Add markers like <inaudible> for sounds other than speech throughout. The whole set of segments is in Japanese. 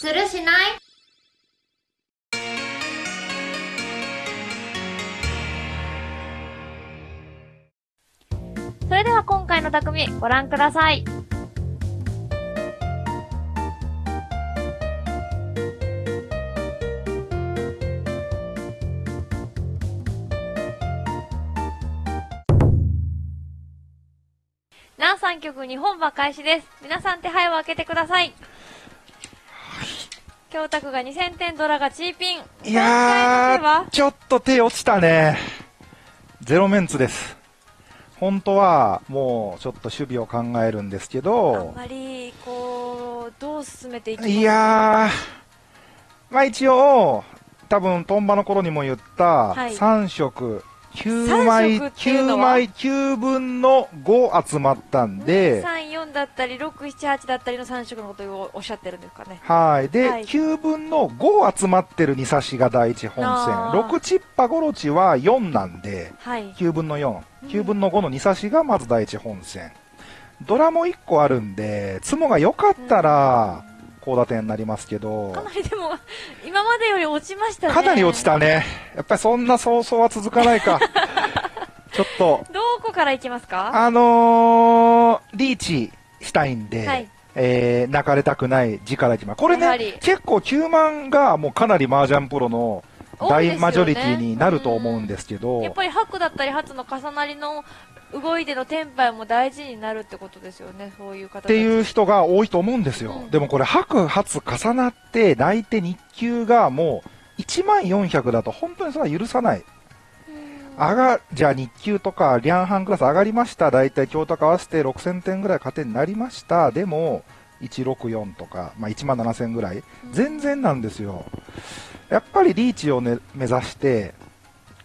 するしない？それでは今回の匠、ご覧ください。なお3曲日本馬開始です。皆さん手配を開けてください。京卓が2000点、ドラがチーピン。いやー、ちょっと手落ちたね。ゼロメンツです。本当は、もう、ちょっと守備を考えるんですけあんど、まり、こう、どう進めていきます？かいやー、まあ一応、多分、トンバの頃にも言った、はい3色、9三枚、色っていうの9は枚、9分の5集まったんで、3、4だったり、6、7、8だったりの3色のことをおっしゃってるんですかね。はい。で、はい9分の5集まってる2差しが第一本線。あー6チッパゴロチは4なんで、はい。9分の4。うん9分の5の2差しがまず第一本線。ドラも1個あるんで、ツモが良かったら、高打点になりますけどか、なりでも、<laughs> 今までより落ちましたね。かなり落ち。たね。やっぱりそんな早々は続かないか。<laughs> ちょっと、どこから行きますか？あのー、リーチしたいんで、はいえー、泣かれたくない字からいきます。これね、結構9万がもうかなり麻雀プロの大マジョリティになると思うんですけど、やっぱり白だったり初の重なりの動いてのテンパイも大事になるってことですよね。そういう方っていう人が多いと思うんですよ。うんでもこれ、白、初重なって、泣いて日給がもう、1万400だと本当にそれは許さない。上が、じゃあ日給とか、リャンハンクラス上がりました。だいたい京都合わせて6000点ぐらい加点になりました。でも、164とか、まあ1万7000ぐらい。全然なんですよ。やっぱりリーチを、ね、目指して、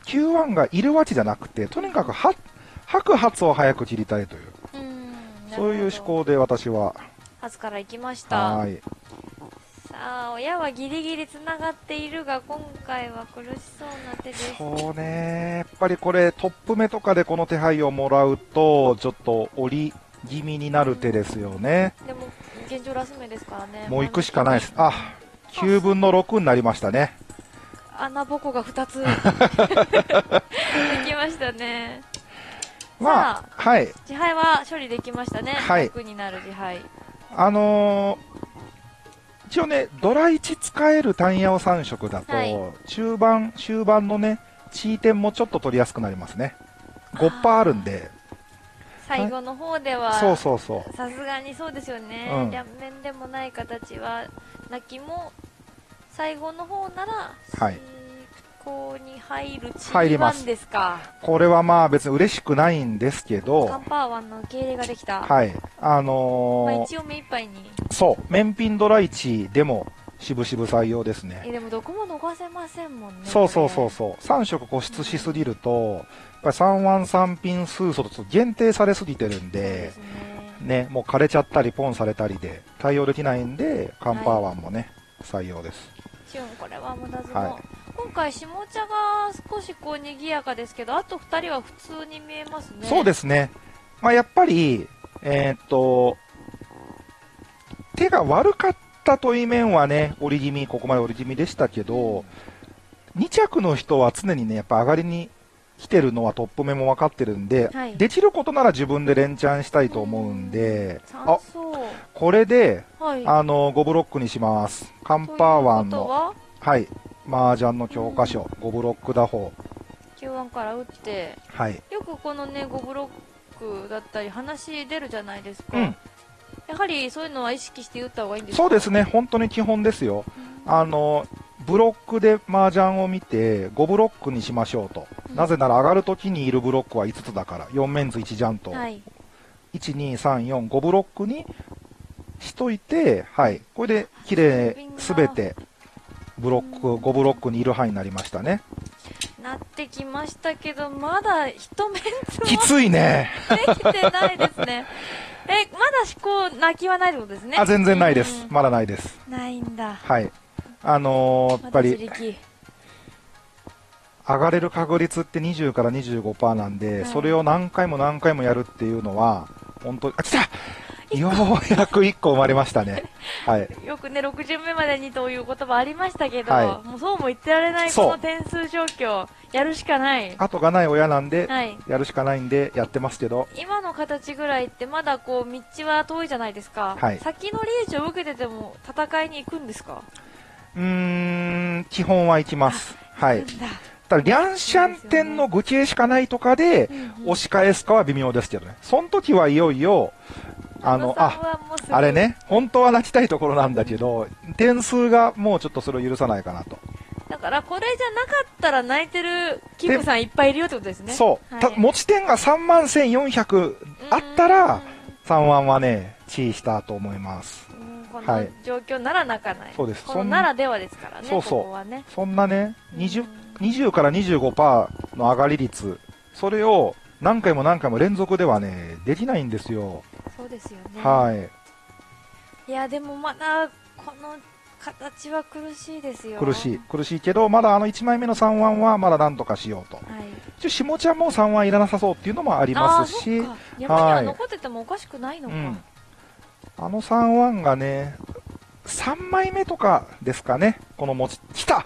Q1 がいるわけじゃなくて、とにかくは白髪を早く切りたいという、うん。そういう思考。考で私は、初から行きました。はーい。さあ、親はギリギリ繋がっているが、今回は苦しそうな手です。そうね、やっぱりこれ、トップ目とかでこの手配をもらうと、ちょっと折り気味になる手ですよね。でも、現状ラス目ですからね。もう行くしかないです。あ、9分の6になりましたね。穴ぼこが2つ。<laughs> できましたね。まあ、はい。自敗は処理できましたね。はい6になる自敗。あのー一応ね、ドラ1使えるタンヤオ3色だと、はい中盤、終盤のね、チー点もちょっと取りやすくなりますね。5%あるんで、最後の方では、そうそうそう。さすがにそうですよね。うん両面でもない形は、泣きも、最後の方なら、はいこうに入るチー入りますワンですか。これはまあ別に嬉しくないんですけカどン、パーワンの受け入れができた。はい。あまあ、のー一応目いっぱいに。そう、面品ドラ1でも、渋々採用ですね。え、でもどこも逃せませんもんね。そうそうそうこそう。3色固執しすぎると、やっぱり3ワン3ピン数素と限定されすぎてるんでね。ね、もう枯れちゃったりポンされたりで対応できないんで、カンパーワンもね、採用です。これは無駄相撲。はい今回、下茶が少しこう賑やかですけど、あと2人は普通に見えますね。。そうですすね。まあやっぱり、えーっと、手が悪かったという面はね、折り気味、ここまで折り気味でしたけど、2着の人は常にね、やっぱ上がりに来てるのはトップ目も分かってるんで、はいできることなら自分で連チャンしたいと思うんで、あ酸、素。これで、はい。あの、5ブロックにします。カンパーワンの、は？はい、麻雀の教科書、5ブロック打法。Q1 から打って、はい。よくこのね、5ブロックだったり話出るじゃないですか。うんやはりそういうのは意識して打った方がいいんですか？そうですね、本当に基本ですよ。あの、ブロックで麻雀を見て、5ブロックにしましょうと。うんなぜなら上がるときにいるブロックは5つだから、4面図1ジャンと、はい。1、2、3、4、5ブロックにしといて、はい。これで、綺麗、すべて、ブロック、5ブロックにいる範囲になりましたね。なってきましたけど、まだ一面つもきついね。できてないですね。<laughs> え、まだ思考、泣きはないってことですね。あ、全然ないです。うんまだないです。ないんだ。はい。あのーやっぱり、力。上がれる確率って20から25%なんで、はいそれを何回も何回もやるっていうのは、本当に、あ、来たようやく1個生まれましたね。<laughs> はい。よくね、6巡目までにという言葉ありましたけど、はもうそうも言ってられないこの点数状況、やるしかない。後がない親なんで、はい。やるしかないんでやってますけど、今の形ぐらいってまだこう道は遠いじゃないですか、はい先のリーチを受けてても戦いに行くんですか？うーん、基本は行きます。はいただ、リャンシャン店の愚形しかないとかで、押し返すかは微妙ですけどね。その時はいよいよ、あの、あ、あれね、本当は泣きたいところなんだけど、点数がもうちょっとそれを許さないかなと。だからこれじゃなかったら泣いてるキムさんいっぱいいるよってことですね。そう。たはい。持ち点が3万1400あったら、3万はね、地位したと思います。このはい。状況なら泣かない、そうです。このならではですからねそうそう。ここはね。そんなね、20うん、20から25%の上がり率、それを何回も何回も連続ではね、できないんですよ。そうですよね。はい。いやでもまだこの形は苦しいですよ。苦しい。苦しいけど、まだあの1枚目の3腕はまだなんとかしようと。はい。一応、下ちゃんも3腕いらなさそうっていうのもありますし、あ山には残っててもおかしくないのか、うん。あの3腕がね、3枚目とかですかね、この持ち、来た。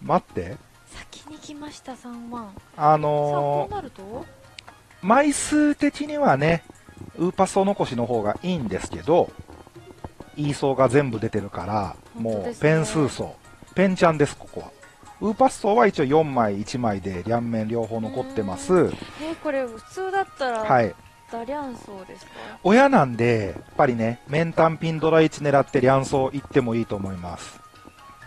待って。先に来ました3万あのこうなると？ー枚数的にはね、ウーパスト残しの方がいいんですけど、イーソーが全部出てるから、もうペン数層。ペンちゃんです、ここは。ウーパス層は一応4枚、1枚で両面両方残ってます。えーこれ普通だったらはい。ダリャンソーですか？親なんで、やっぱりね、面単ピンドラ1狙って両層行ってもいいと思います。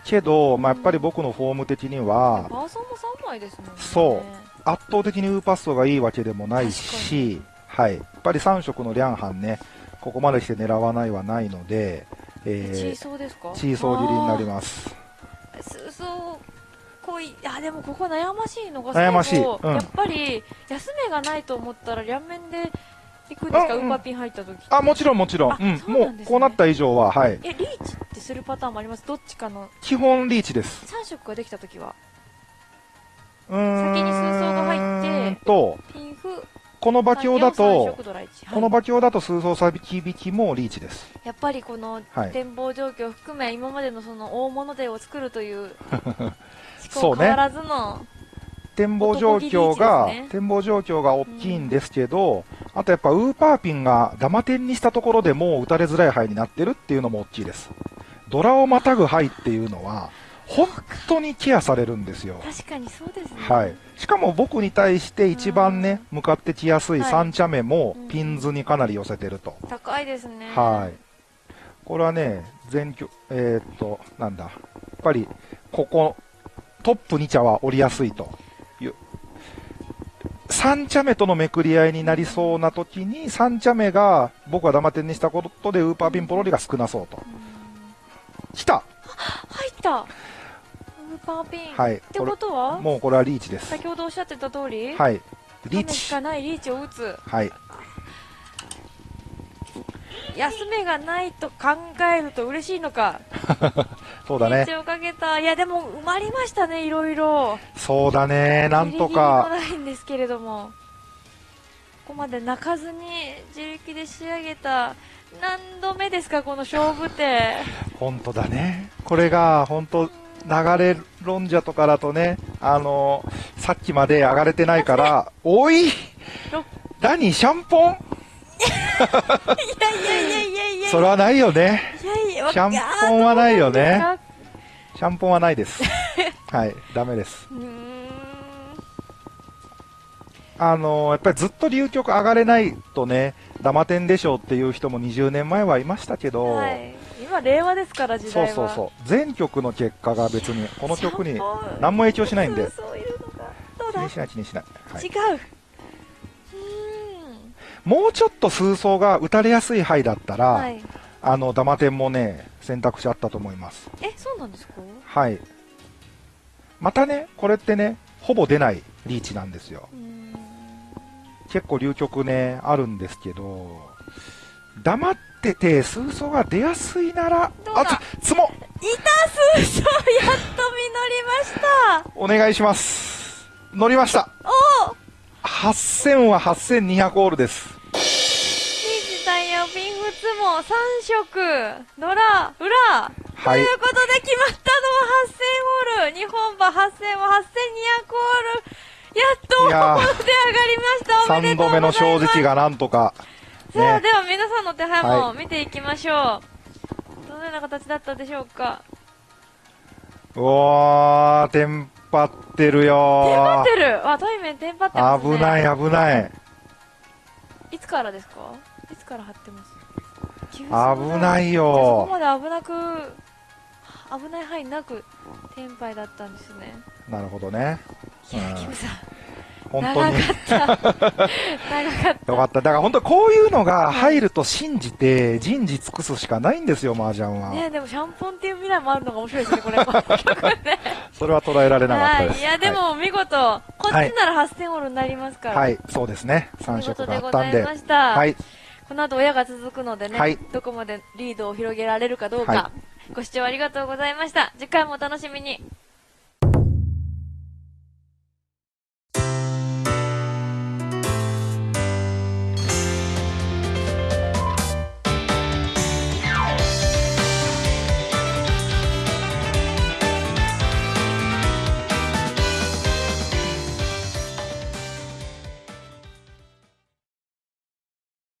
けど、まあ、やっぱり僕のフォーム的には、バーソンも3枚ですもんねそう圧倒的にウーパストがいいわけでもないし、はい。やっぱり3色のリャンハンね、ここまでして狙わないはないので、チーえソーですか？ー、チーソー切りになりすます。すそうこいあでもここ悩ましいのが悩ましいうんやっぱり休めがないと思ったら両面で行くんですか、うんうんウーパーピン入った時あ、もちろんもちろん。あうん。ねもう、こうなった以上は、はい。えリーチってするパターンもあります？どっちかの？基本リーチです。3色ができた時はうーん。先に数層が入ってと、ピンフこの馬鏡だ3と色、ドラ1この馬鏡だと数層差引引きもリーチです。やっぱりこのはい展望状況を含め、今までのその大物手を作るという <laughs> 思そうね考変わらずの、展望状況が、ね展望状況が大きいんですけど、あとやっぱウーパーピンがダマ点にしたところでもう打たれづらい牌になってるっていうのも大きいです。ドラをまたぐ牌っていうのは、本当にケアされるんですよ。確かにそうですね。はい。しかも僕に対して一番ね、向かってきやすいはい三茶目もうんピンズにかなり寄せてると。高いですね。はい。これはね、全局、えーっと、なんだ。やっぱり、ここ、トップ2茶は折りやすいという。3茶目とのめくり合いになりそうな時に、3茶目が僕はダマ点にしたことでウーパーピンポロリが少なそうと。うん来た入ったウーパーピン。はいってことは？もうこれはリーチです。先ほどおっしゃってた通り、はい。リー種しチ。かないリーチを打つ。はい。休めがないと考えると嬉しいのか。<laughs> そうだね。リーチをかけた。いや、でも埋まりましたね、いろいろ。そうだね。なんとか。ギリギリのラインですけれども。ここまで泣かずに自力で仕上げた。何度目ですか、この勝負手。<laughs> 本当だね。これが、本当流れ論者とかだとね、あのさっきまで上がれてないから、<laughs> おい！ろ何？シャンポン？いやいやいやいやいやそれはないよね。いやいや、シャンポンはないよね。シャンポンはないです。<laughs> はい、ダメです。あのやっぱりずっと流局上がれないとね、ダマ点でしょうっていう人も20年前はいましたけど、はい。今、令和ですから、時代は。そうそうそう。全曲の結果が別に、この曲に何も影響しないんで、そういるのか。どうだ気にしない気にしない。はい違う。もうちょっと数層が打たれやすい牌だったら、はい。あの、ダマ点もね、選択肢あったと思います。え、そうなんですか？はい。またね、これってね、ほぼ出ないリーチなんですよ。結構流局ね、あるんですけど、黙ってて数層が出やすいなら、あ、つ、つも、いた数章やっと実りましたお願いします。乗りました。おお8000は8200オールです。リーチタイヤピンフも3色、野良、裏。はいということで決まったのは8000ホール。日本馬8000は8200ホール。やっと、いやー手上がりました。おめで3とうございます。度目の正直がなんとか。さあ、ねでは皆さんの手配もは見ていきましょう。どのような形だったでしょうか？うわー、テンパってるテンパよってる？あ、対面テンパってますね。危ない、危ない。いつからですか？いつから貼ってます？危危ないそこよまで危なく、危ない範囲なく、テンパイだったんですね。なるほどね。いや、うんキムさん、本当に。長かった。った。よかった。だから本当こういうのが入ると信じて人事尽くすしかないんですよ、麻雀は。ねでもシャンポンっていう未来もあるのが面白いですね、これ。<laughs> それは捉えられなかったです。はい。いや、でも見事、こっちなら8000オールになりますから。はい、はい、そうですね。3見色があったんで。ました。はい、この後親が続くのでね、はいどこまでリードを広げられるかどうか、はご視聴ありがとうございました。次回もお楽しみに。